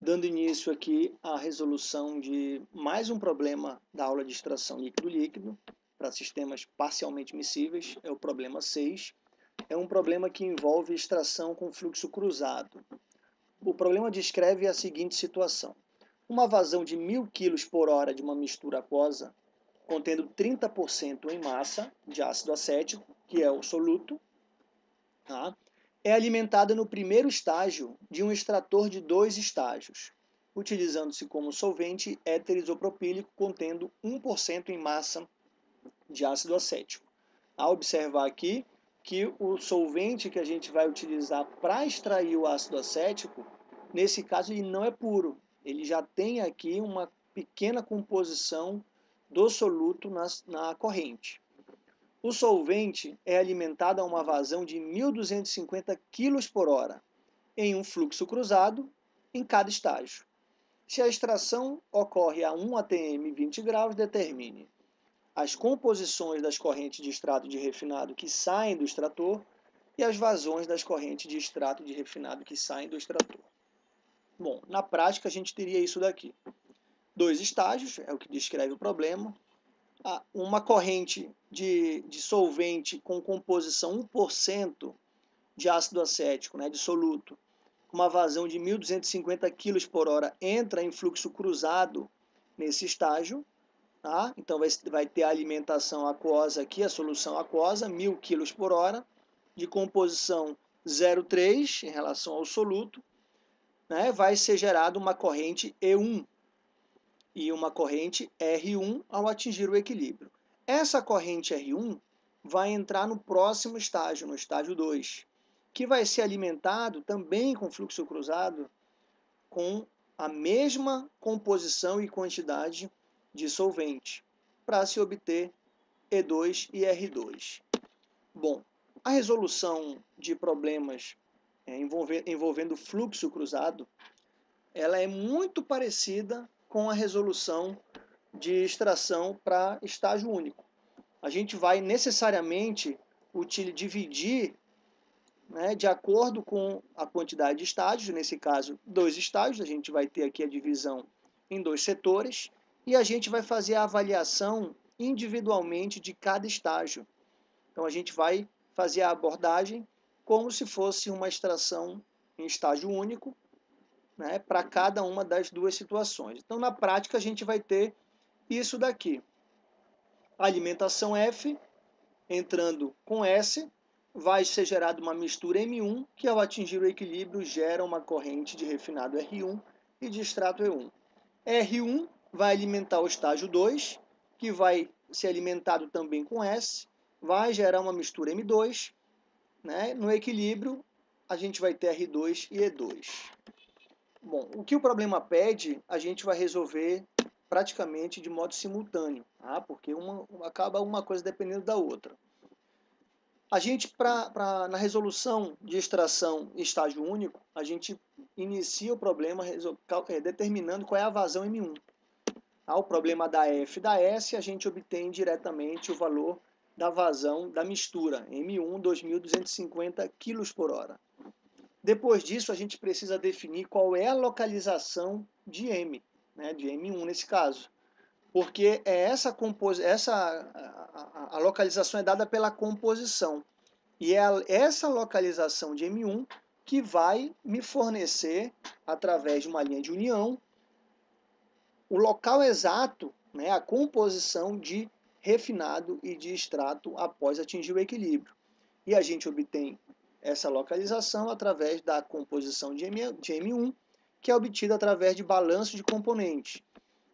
dando início aqui à resolução de mais um problema da aula de extração líquido-líquido para sistemas parcialmente miscíveis, é o problema 6. É um problema que envolve extração com fluxo cruzado. O problema descreve a seguinte situação. Uma vazão de 1.000 kg por hora de uma mistura aquosa, contendo 30% em massa de ácido acético, que é o soluto, tá? É alimentada no primeiro estágio de um extrator de dois estágios, utilizando-se como solvente éter isopropílico contendo 1% em massa de ácido acético. A observar aqui que o solvente que a gente vai utilizar para extrair o ácido acético, nesse caso ele não é puro, ele já tem aqui uma pequena composição do soluto na, na corrente. O solvente é alimentado a uma vazão de 1.250 kg por hora, em um fluxo cruzado, em cada estágio. Se a extração ocorre a 1 atm 20 graus, determine as composições das correntes de extrato de refinado que saem do extrator e as vazões das correntes de extrato de refinado que saem do extrator. Bom, na prática a gente teria isso daqui. Dois estágios, é o que descreve o problema, uma corrente de, de solvente com composição 1% de ácido acético, né, de soluto, uma vazão de 1.250 kg por hora entra em fluxo cruzado nesse estágio, tá? então vai, vai ter a alimentação aquosa aqui, a solução aquosa, 1.000 kg por hora, de composição 0,3 em relação ao soluto, né? vai ser gerada uma corrente E1, e uma corrente R1 ao atingir o equilíbrio. Essa corrente R1 vai entrar no próximo estágio, no estágio 2, que vai ser alimentado também com fluxo cruzado com a mesma composição e quantidade de solvente, para se obter E2 e R2. Bom, a resolução de problemas é, envolvendo fluxo cruzado, ela é muito parecida com a resolução de extração para estágio único. A gente vai necessariamente dividir né, de acordo com a quantidade de estágios, nesse caso, dois estágios, a gente vai ter aqui a divisão em dois setores, e a gente vai fazer a avaliação individualmente de cada estágio. Então, a gente vai fazer a abordagem como se fosse uma extração em estágio único, né, para cada uma das duas situações. Então, na prática, a gente vai ter isso daqui. Alimentação F, entrando com S, vai ser gerada uma mistura M1, que ao atingir o equilíbrio gera uma corrente de refinado R1 e de extrato E1. R1 vai alimentar o estágio 2, que vai ser alimentado também com S, vai gerar uma mistura M2, né? no equilíbrio a gente vai ter R2 e E2. Bom, o que o problema pede, a gente vai resolver praticamente de modo simultâneo, tá? porque uma, acaba uma coisa dependendo da outra. A gente, pra, pra, na resolução de extração estágio único, a gente inicia o problema é, determinando qual é a vazão M1. Tá? O problema da F e da S, a gente obtém diretamente o valor da vazão da mistura, M1 2.250 kg por hora. Depois disso, a gente precisa definir qual é a localização de M, né, de M1 nesse caso. Porque é essa, compos essa a, a, a localização é dada pela composição. E é a, essa localização de M1 que vai me fornecer, através de uma linha de união, o local exato, né, a composição de refinado e de extrato após atingir o equilíbrio. E a gente obtém essa localização através da composição de, M, de M1, que é obtida através de balanço de componente.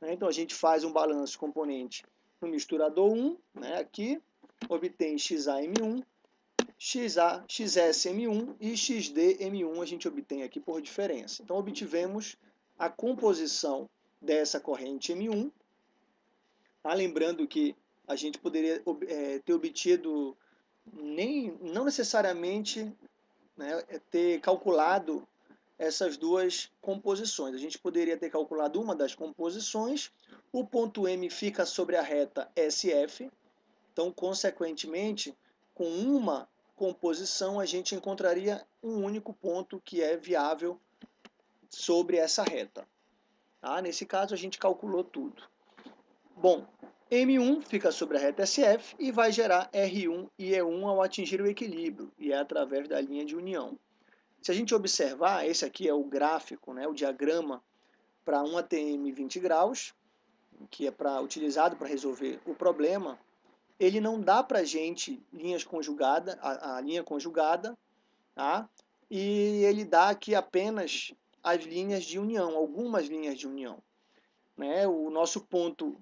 Né? Então, a gente faz um balanço de componente no misturador 1, né? aqui, obtém XAM1, XA, XSM1 e XDM1 a gente obtém aqui por diferença. Então, obtivemos a composição dessa corrente M1. Tá? Lembrando que a gente poderia é, ter obtido nem, não necessariamente né, é ter calculado essas duas composições. A gente poderia ter calculado uma das composições, o ponto M fica sobre a reta SF, então, consequentemente, com uma composição, a gente encontraria um único ponto que é viável sobre essa reta. Tá? Nesse caso, a gente calculou tudo. Bom, M1 fica sobre a reta SF e vai gerar R1 e E1 ao atingir o equilíbrio, e é através da linha de união. Se a gente observar, esse aqui é o gráfico, né, o diagrama para um ATM 20 graus, que é pra, utilizado para resolver o problema, ele não dá para a gente linhas conjugada, a, a linha conjugada, tá? e ele dá aqui apenas as linhas de união, algumas linhas de união. Né? O nosso ponto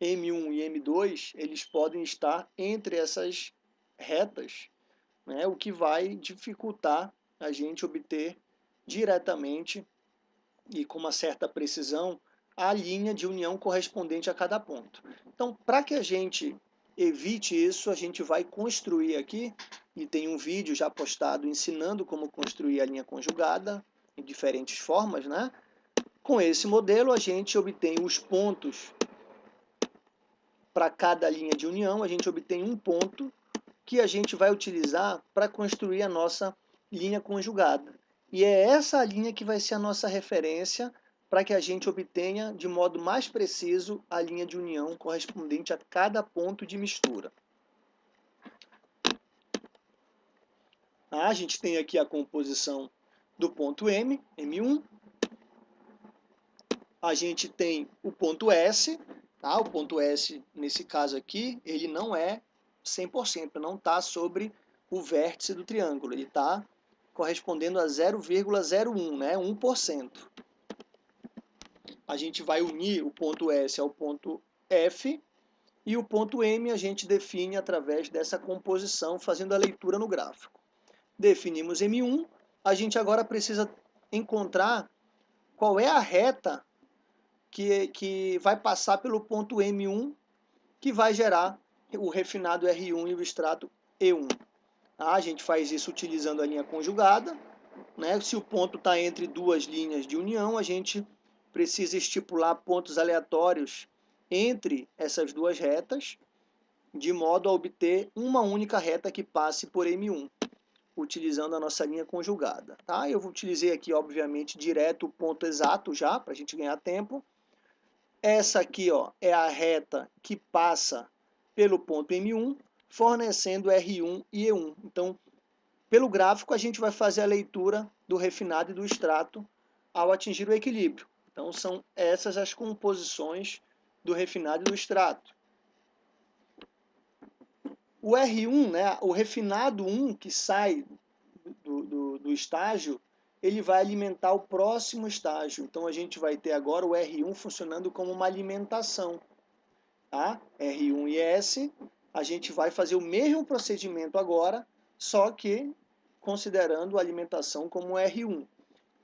M1 e M2, eles podem estar entre essas retas, né? o que vai dificultar a gente obter diretamente e com uma certa precisão a linha de união correspondente a cada ponto. Então, para que a gente evite isso, a gente vai construir aqui, e tem um vídeo já postado ensinando como construir a linha conjugada, em diferentes formas, né? Com esse modelo, a gente obtém os pontos para cada linha de união, a gente obtém um ponto que a gente vai utilizar para construir a nossa linha conjugada. E é essa linha que vai ser a nossa referência para que a gente obtenha de modo mais preciso a linha de união correspondente a cada ponto de mistura. Ah, a gente tem aqui a composição do ponto M, M1. A gente tem o ponto S, tá? o ponto S, nesse caso aqui, ele não é 100%, não está sobre o vértice do triângulo, ele está correspondendo a 0,01, né? 1% a gente vai unir o ponto S ao ponto F e o ponto M a gente define através dessa composição, fazendo a leitura no gráfico. Definimos M1, a gente agora precisa encontrar qual é a reta que, que vai passar pelo ponto M1, que vai gerar o refinado R1 e o extrato E1. Tá? A gente faz isso utilizando a linha conjugada. Né? Se o ponto está entre duas linhas de união, a gente precisa estipular pontos aleatórios entre essas duas retas, de modo a obter uma única reta que passe por M1, utilizando a nossa linha conjugada. Tá? Eu utilizei aqui, obviamente, direto o ponto exato já, para a gente ganhar tempo. Essa aqui ó, é a reta que passa pelo ponto M1, fornecendo R1 e E1. Então, pelo gráfico, a gente vai fazer a leitura do refinado e do extrato ao atingir o equilíbrio. Então, são essas as composições do refinado e do extrato. O R1, né, o refinado 1 que sai do, do, do estágio, ele vai alimentar o próximo estágio. Então, a gente vai ter agora o R1 funcionando como uma alimentação. Tá? R1 e S, a gente vai fazer o mesmo procedimento agora, só que considerando a alimentação como R1.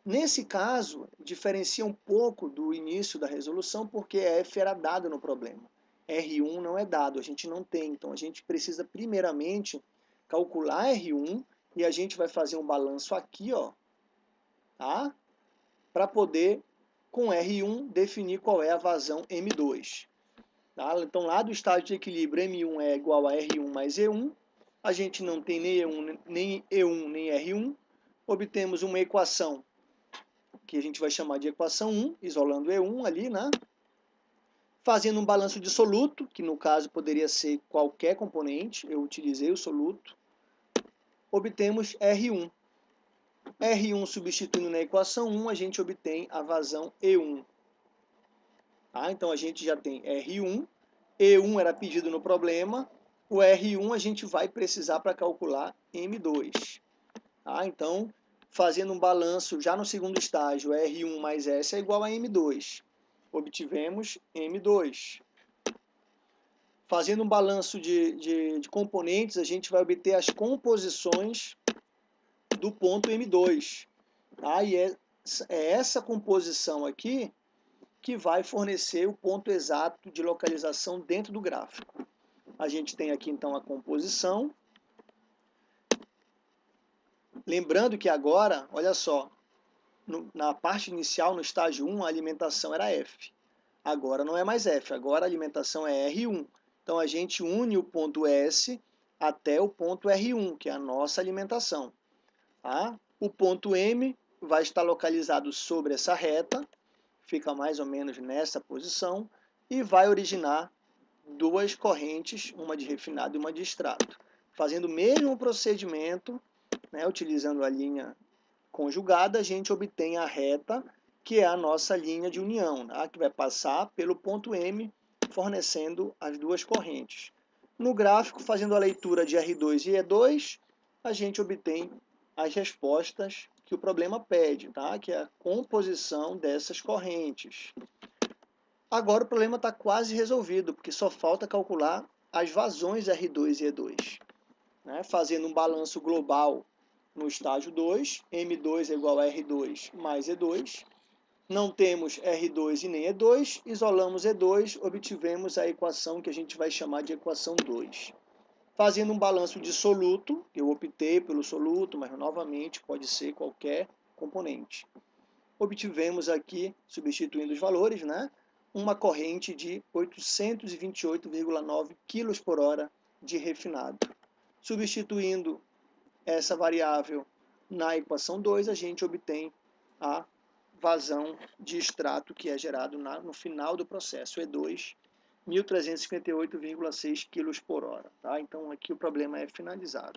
Nesse caso, diferencia um pouco do início da resolução, porque F era dado no problema. R1 não é dado, a gente não tem. Então, a gente precisa, primeiramente, calcular R1 e a gente vai fazer um balanço aqui, ó, tá? Para poder, com R1, definir qual é a vazão M2. Tá? Então, lá do estágio de equilíbrio, M1 é igual a R1 mais E1. A gente não tem nem E1, nem, E1, nem R1. Obtemos uma equação que a gente vai chamar de equação 1, isolando E1 ali, né? Fazendo um balanço de soluto, que no caso poderia ser qualquer componente, eu utilizei o soluto, obtemos R1. R1 substituindo na equação 1, a gente obtém a vazão E1. Tá? Então a gente já tem R1, E1 era pedido no problema, o R1 a gente vai precisar para calcular M2. Tá? Então, fazendo um balanço já no segundo estágio, R1 mais S é igual a M2. Obtivemos M2. Fazendo um balanço de, de, de componentes, a gente vai obter as composições do ponto M2. Tá? E é, é essa composição aqui que vai fornecer o ponto exato de localização dentro do gráfico. A gente tem aqui então a composição, Lembrando que agora, olha só, no, na parte inicial, no estágio 1, a alimentação era F. Agora não é mais F, agora a alimentação é R1. Então a gente une o ponto S até o ponto R1, que é a nossa alimentação. Tá? O ponto M vai estar localizado sobre essa reta, fica mais ou menos nessa posição, e vai originar duas correntes, uma de refinado e uma de extrato. Fazendo o mesmo procedimento, né, utilizando a linha conjugada, a gente obtém a reta, que é a nossa linha de união, né, que vai passar pelo ponto M, fornecendo as duas correntes. No gráfico, fazendo a leitura de R2 e E2, a gente obtém as respostas que o problema pede, tá? que é a composição dessas correntes. Agora o problema está quase resolvido, porque só falta calcular as vazões R2 e E2. Né? Fazendo um balanço global no estágio 2, M2 é igual a R2 mais E2. Não temos R2 e nem E2, isolamos E2, obtivemos a equação que a gente vai chamar de equação 2. Fazendo um balanço de soluto, eu optei pelo soluto, mas novamente pode ser qualquer componente. Obtivemos aqui, substituindo os valores, né, uma corrente de 828,9 kg por hora de refinado. Substituindo essa variável na equação 2, a gente obtém a vazão de extrato que é gerado na, no final do processo, E2, 1.358,6 kg por hora. Tá? Então aqui o problema é finalizado.